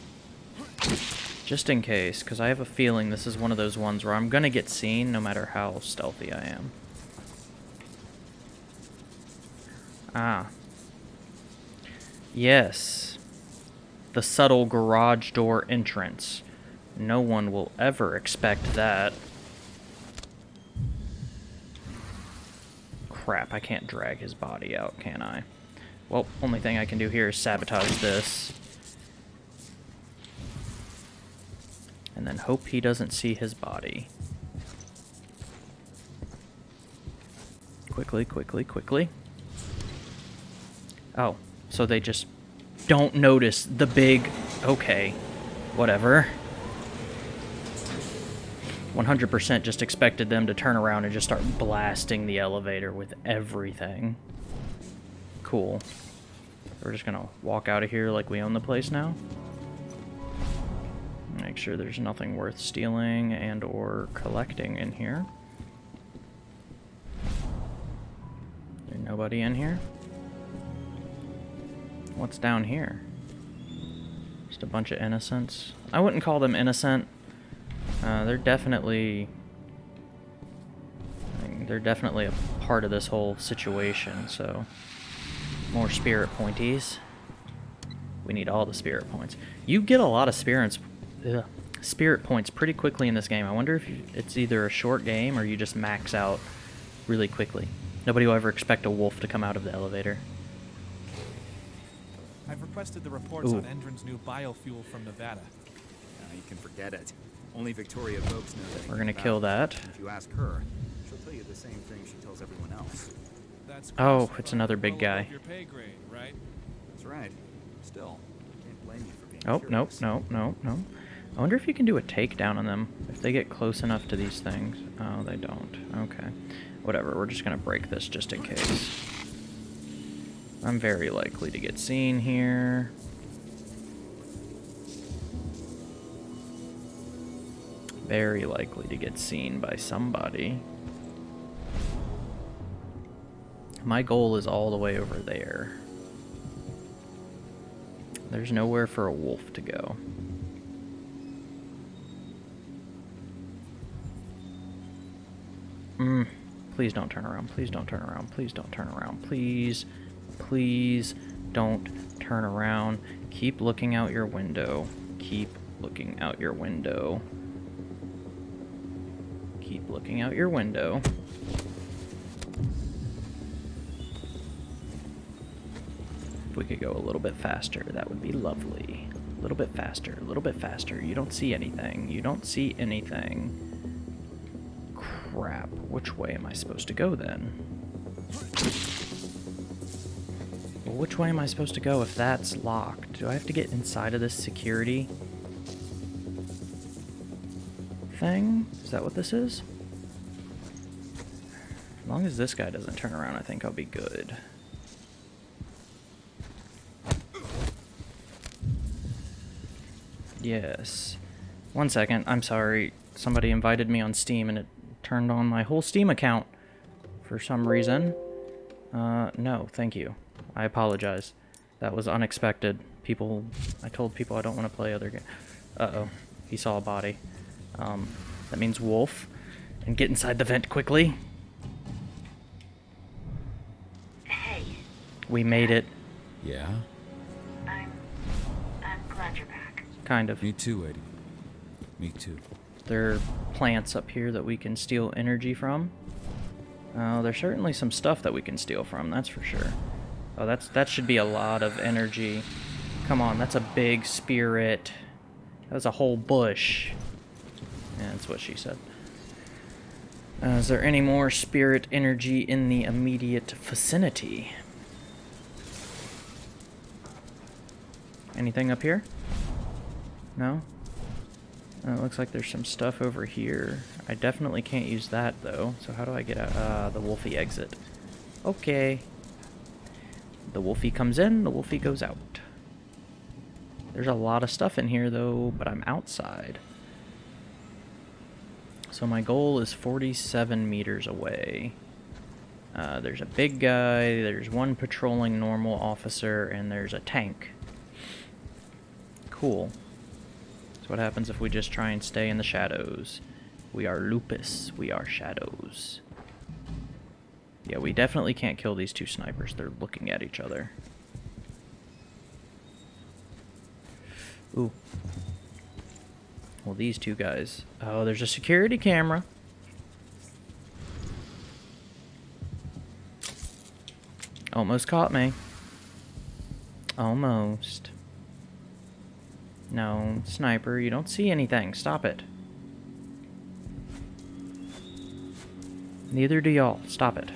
Just in case, because I have a feeling this is one of those ones where I'm going to get seen no matter how stealthy I am. Ah, Yes. The subtle garage door entrance. No one will ever expect that. Crap, I can't drag his body out, can I? Well, only thing I can do here is sabotage this. And then hope he doesn't see his body. Quickly, quickly, quickly. Oh, so they just don't notice the big... Okay, whatever. 100% just expected them to turn around and just start blasting the elevator with everything. Cool. We're just gonna walk out of here like we own the place now. Make sure there's nothing worth stealing and or collecting in here. There's nobody in here? What's down here? Just a bunch of innocents. I wouldn't call them innocent. Uh, they're definitely... they're definitely a part of this whole situation, so... More spirit pointies. We need all the spirit points. You get a lot of spirits, ugh, spirit points pretty quickly in this game. I wonder if you, it's either a short game or you just max out really quickly. Nobody will ever expect a wolf to come out of the elevator. I've requested the reports Ooh. on Endron's new biofuel from Nevada. Uh, you can forget it. Only Victoria Vokes knows anything We're gonna kill that. If you ask her, she'll tell you the same thing she tells everyone else. That's Oh, it's another big guy. Your pay grade, right? That's right. Still, can't blame you for being Oh, no, curious. no, no, no. I wonder if you can do a takedown on them. If they get close enough to these things. Oh, they don't. Okay. Whatever, we're just gonna break this just in case. I'm very likely to get seen here. Very likely to get seen by somebody. My goal is all the way over there. There's nowhere for a wolf to go. Mm, please don't turn around. Please don't turn around. Please don't turn around. Please, please don't turn around. Keep looking out your window. Keep looking out your window. Keep looking out your window. If we could go a little bit faster, that would be lovely. A little bit faster, a little bit faster. You don't see anything. You don't see anything. Crap. Which way am I supposed to go then? Well, which way am I supposed to go if that's locked? Do I have to get inside of this security thing? Is that what this is? As long as this guy doesn't turn around, I think I'll be good. Yes. One second. I'm sorry. Somebody invited me on Steam and it turned on my whole Steam account for some reason. Uh, no, thank you. I apologize. That was unexpected. People, I told people I don't want to play other games. Uh-oh. He saw a body. Um, that means wolf. And get inside the vent quickly. Hey. We made it. Yeah? Kind of. Me too, Eddie. Me too. There are plants up here that we can steal energy from. Uh, there's certainly some stuff that we can steal from, that's for sure. Oh, that's that should be a lot of energy. Come on, that's a big spirit. That was a whole bush. Yeah, that's what she said. Uh, is there any more spirit energy in the immediate vicinity? Anything up here? No? Uh, it looks like there's some stuff over here. I definitely can't use that, though. So how do I get out? Uh, the Wolfie exit. Okay. The Wolfie comes in, the Wolfie goes out. There's a lot of stuff in here, though, but I'm outside. So my goal is 47 meters away. Uh, there's a big guy, there's one patrolling normal officer, and there's a tank. Cool. What happens if we just try and stay in the shadows? We are lupus. We are shadows. Yeah, we definitely can't kill these two snipers. They're looking at each other. Ooh. Well, these two guys. Oh, there's a security camera. Almost caught me. Almost. No, sniper, you don't see anything. Stop it. Neither do y'all. Stop it.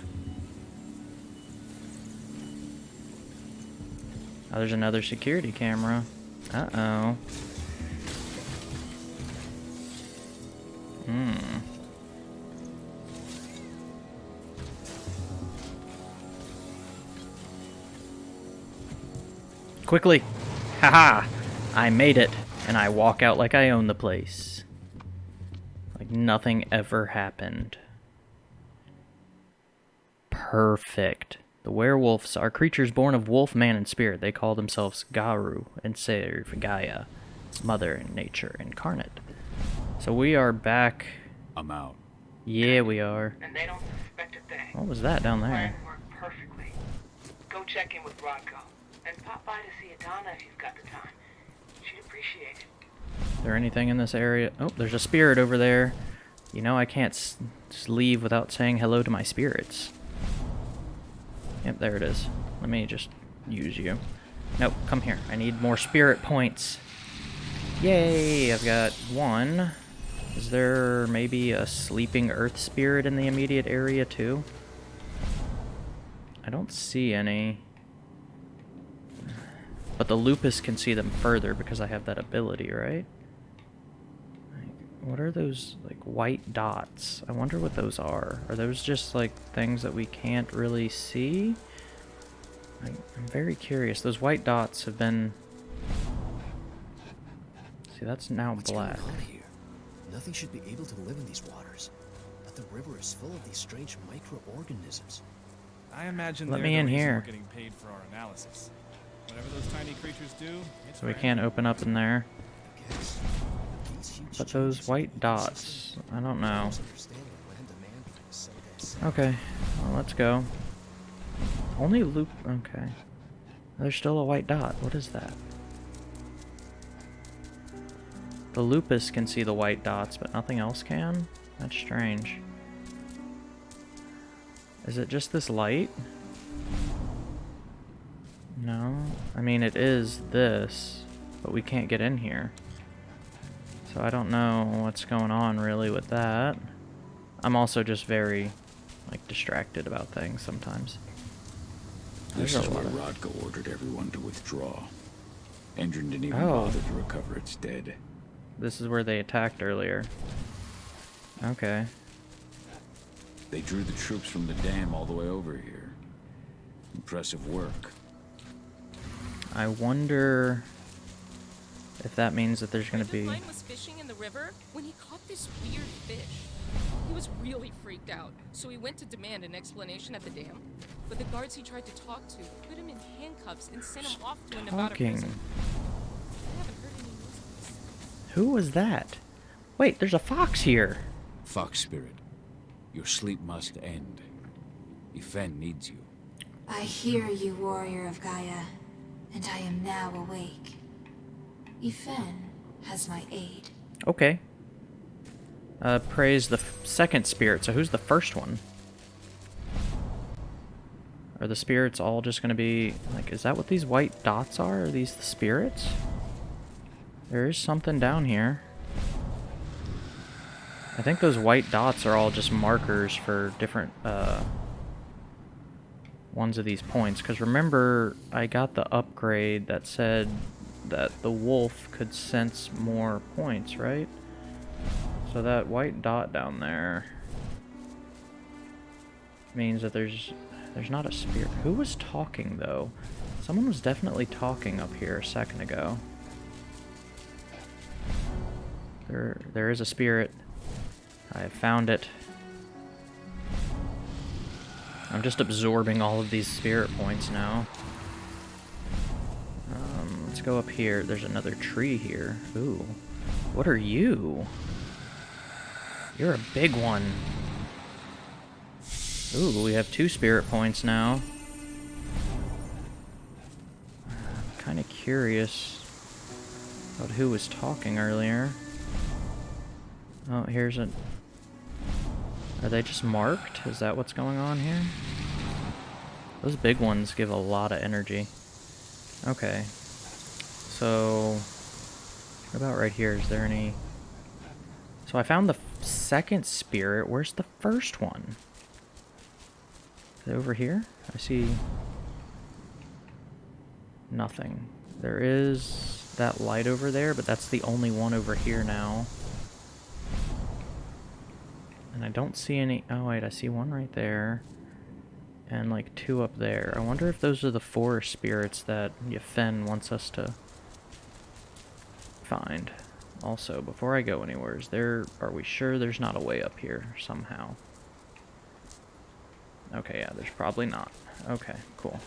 Oh, there's another security camera. Uh-oh. Hmm. Quickly! Haha! I made it, and I walk out like I own the place. Like nothing ever happened. Perfect. The werewolves are creatures born of wolf, man, and spirit. They call themselves Garou and serve Gaia, Mother and Nature incarnate. So we are back. I'm out. Yeah, we are. And they don't suspect a thing. What was that down there? Plan. Go check in with Rodko. And pop by to see Adana if you've got the time. Is there anything in this area? Oh, there's a spirit over there. You know, I can't just leave without saying hello to my spirits. Yep, there it is. Let me just use you. Nope, come here. I need more spirit points. Yay, I've got one. Is there maybe a sleeping earth spirit in the immediate area too? I don't see any. But the lupus can see them further because I have that ability, right? What are those, like, white dots? I wonder what those are. Are those just, like, things that we can't really see? I, I'm very curious. Those white dots have been... See, that's now What's black. Going on here? Nothing should be able to live in these waters. But the river is full of these strange microorganisms. I imagine Let they're me the in reason here. We're getting paid for our analysis. Whatever those tiny creatures do, So we can't open up in there. Guess. But those white dots, I don't know. Don't understand what land demand is so they say. Okay, well, let's go. Only loop. Okay. There's still a white dot. What is that? The lupus can see the white dots, but nothing else can? That's strange. Is it just this light? No. I mean, it is this, but we can't get in here. So I don't know what's going on really with that. I'm also just very, like, distracted about things sometimes. This There's is a where Rodko ordered everyone to withdraw. Endron didn't even Oh. bother to recover its dead. This is where they attacked earlier. Okay. They drew the troops from the dam all the way over here. Impressive work. I wonder If that means that there's gonna be... was fishing in the river when he caught this weird fish. He was really freaked out, so he went to demand an explanation at the dam. But the guards he tried to talk to put him in handcuffs and sent him off to a Nevada prison. I haven't heard any news. Who was that? Wait, there's a fox here. Fox Spirit, your sleep must end. Ifen needs you. I hear you, warrior of Gaia, and I am now awake. Ifen has my aid. Okay. Uh, praise the second spirit. So who's the first one? Are the spirits all just gonna be like? Is that what these white dots are? Are these the spirits? There is something down here. I think those white dots are all just markers for different uh, ones of these points. Because remember, I got the upgrade that said that the wolf could sense more points, right? So that white dot down there means that there's there's not a spirit. Who was talking though? Someone was definitely talking up here a second ago. There there is a spirit. I have found it. I'm just absorbing all of these spirit points now. Um, let's go up here. There's another tree here. Ooh. What are you? You're a big one. Ooh, we have two spirit points now. I'm kind of curious about who was talking earlier. Oh, here's a... Are they just marked? Is that what's going on here? Those big ones give a lot of energy. Okay. So... What about right here? Is there any... So I found the second spirit. Where's the first one? Over here? I see... Nothing. There is that light over there, but that's the only one over here now. And I don't see any... Oh, wait, I see one right there. And, like, two up there. I wonder if those are the four spirits that Yefen wants us to find. Also, before I go anywhere, is there... Are we sure there's not a way up here somehow? Okay, yeah, there's probably not. Okay, cool.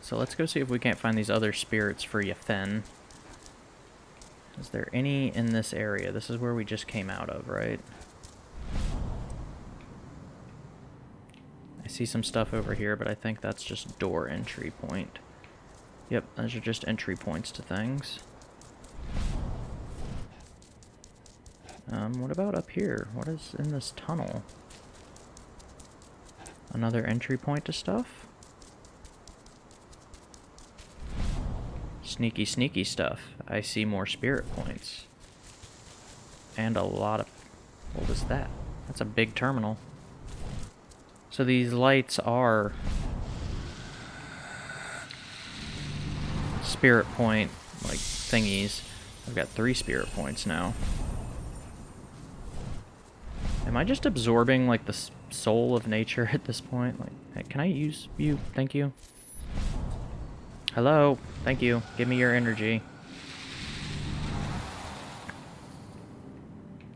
So let's go see if we can't find these other spirits for Yefen. Is there any in this area? This is where we just came out of, right? I see some stuff over here, but I think that's just door entry point. Yep, those are just entry points to things. Um, what about up here? What is in this tunnel? Another entry point to stuff? Sneaky, sneaky stuff. I see more spirit points. And a lot of... What was that? That's a big terminal. So these lights are... Spirit point, like, thingies. I've got three spirit points now. Am I just absorbing, like, the soul of nature at this point? Like, can I use you? Thank you. Hello. Thank you. Give me your energy.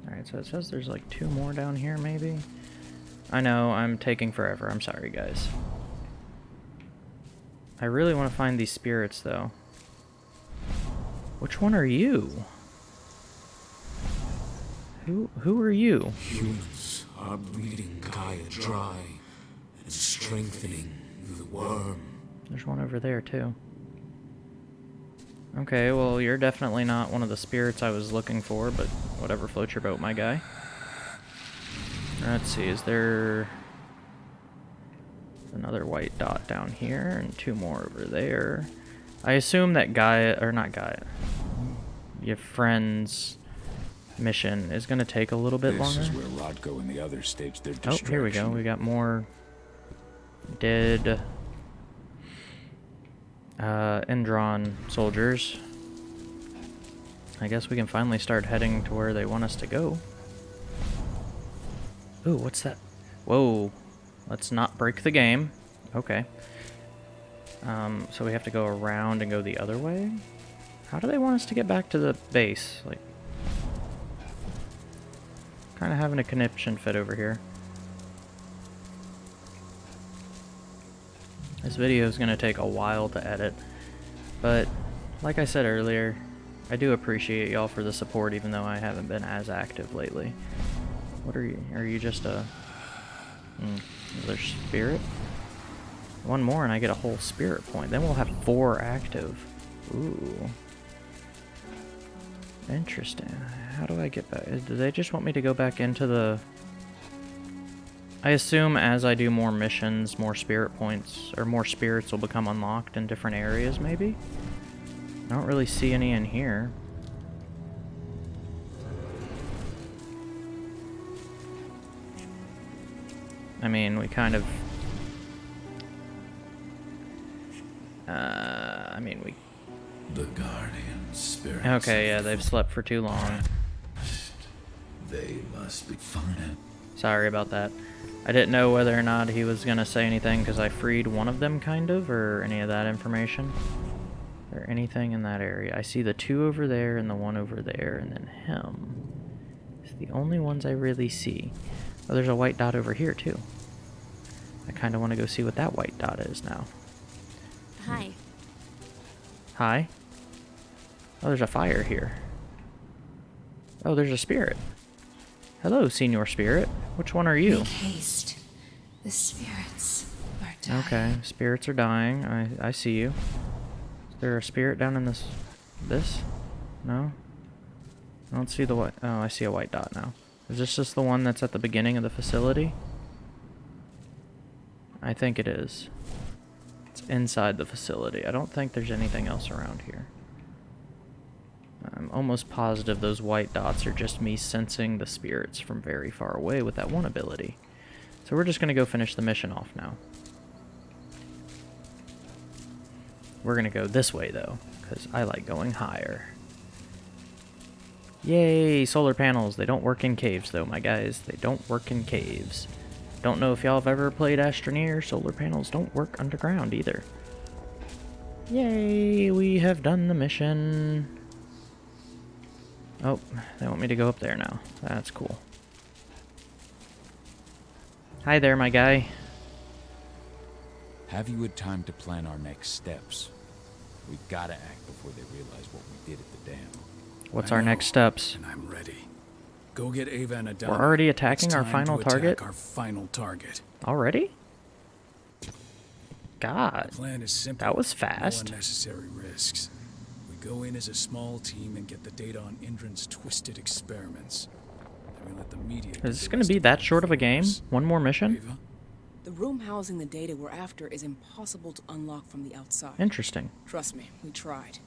Alright, so it says there's like two more down here, maybe? I know, I'm taking forever. I'm sorry, guys. I really want to find these spirits, though. Which one are you? Who who are you? Humans are bleeding Gaia dry and strengthening the worm. There's one over there, too. Okay, well, you're definitely not one of the spirits I was looking for, but whatever floats your boat, my guy. Let's see, is there another white dot down here and two more over there? I assume that Gaia, or not Gaia, your friend's mission is going to take a little bit this longer. is where Rodko and the others staged their Oh, destruction. here we go. We got more dead uh, Endron soldiers. I guess we can finally start heading to where they want us to go. Ooh, what's that? Whoa. Let's not break the game. Okay. Um, so we have to go around and go the other way? How do they want us to get back to the base? Like, kind of having a conniption fit over here. This video is going to take a while to edit, but like I said earlier, I do appreciate y'all for the support even though I haven't been as active lately. What are you? Are you just a... Hmm, another spirit? One more and I get a whole spirit point. Then we'll have four active. Ooh. Interesting. How do I get back? Do they just want me to go back into the... I assume as I do more missions, more spirit points, or more spirits will become unlocked in different areas, maybe? I don't really see any in here. I mean, we kind of... Uh, I mean, we... The guardian spirits. Okay, yeah, they've slept for too long. They must be fine. Sorry about that. I didn't know whether or not he was going to say anything because I freed one of them, kind of, or any of that information. Or anything in that area. I see the two over there and the one over there, and then him. It's the only ones I really see. Oh, there's a white dot over here, too. I kind of want to go see what that white dot is now. Hi. Hi? Oh, there's a fire here. Oh, there's a spirit. Hello, Senior Spirit. Which one are you? Make haste. The spirits are dying. Okay, spirits are dying. I, I see you. Is there a spirit down in this... This? No? I don't see the white... Oh, I see a white dot now. Is this just the one that's at the beginning of the facility? I think it is. It's inside the facility. I don't think there's anything else around here. I'm almost positive those white dots are just me sensing the spirits from very far away with that one ability. So we're just going to go finish the mission off now. We're going to go this way, though, because I like going higher. Yay, solar panels. They don't work in caves, though, my guys. They don't work in caves. Don't know if y'all have ever played Astroneer. Solar panels don't work underground, either. Yay, we have done the mission. Oh, they want me to go up there now. That's cool. Hi there, my guy. Have you had time to plan our next steps? We've got to act before they realize what we did at the dam. What's I our know, next steps? And I'm ready. Go get Ava and Adana. We're already attacking our final target? Our final target. Already? God. The plan is simple. That was fast. No unnecessary risks. We go in as a small team and get the data on Endron's twisted experiments. Then we let the media. Is this going to be that short of a game? One more mission? Ava? The room housing the data we're after is impossible to unlock from the outside. Interesting. Trust me, we tried.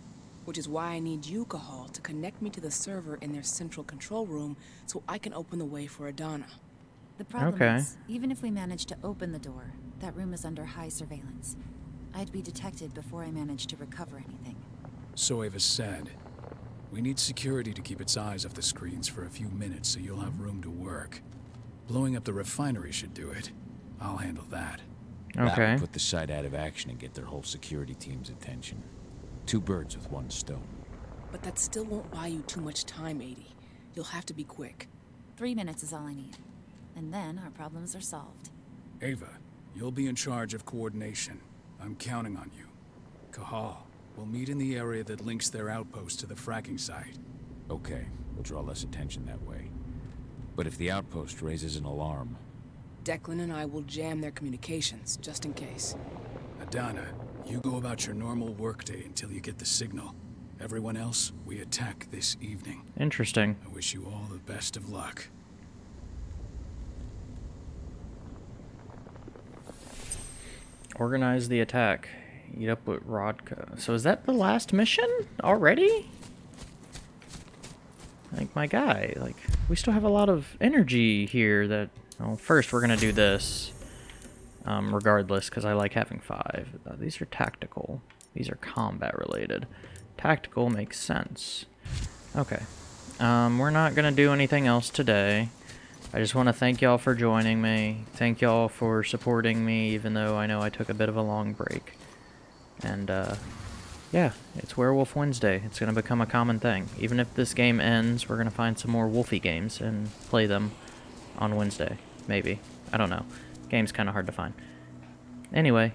Which is why I need you, Cahal, to connect me to the server in their central control room so I can open the way for Adana. The problem Okay. is, even if we manage to open the door, that room is under high surveillance. I'd be detected before I manage to recover anything. So Ava said. We need security to keep its eyes off the screens for a few minutes so you'll have room to work. Blowing up the refinery should do it. I'll handle that. That Okay. would put the site out of action and get their whole security team's attention. Two birds with one stone. But that still won't buy you too much time, 80. You'll have to be quick. Three minutes is all I need. And then our problems are solved. Ava, you'll be in charge of coordination. I'm counting on you. Cahal, we'll meet in the area that links their outpost to the fracking site. Okay, we'll draw less attention that way. But if the outpost raises an alarm, Declan and I will jam their communications, just in case. Adana, you go about your normal workday until you get the signal. Everyone else, we attack this evening. Interesting. I wish you all the best of luck. Organize the attack. Eat up with Rodko. So is that the last mission already? Like, my guy, like, we still have a lot of energy here that... Well, first we're going to do this, um, regardless, because I like having five. Uh, these are tactical. These are combat related. Tactical makes sense. Okay. Um, we're not going to do anything else today. I just want to thank y'all for joining me. Thank y'all for supporting me, even though I know I took a bit of a long break. And, uh, yeah, it's Werewolf Wednesday. It's going to become a common thing. Even if this game ends, we're going to find some more Wolfie games and play them on Wednesday. Maybe. I don't know. Game's kind of hard to find. Anyway.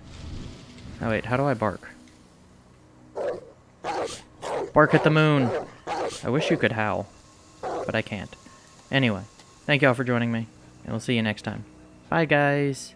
Oh, wait, how do I bark? Bark at the moon! I wish you could howl, but I can't. Anyway, thank y'all for joining me, and we'll see you next time. Bye, guys!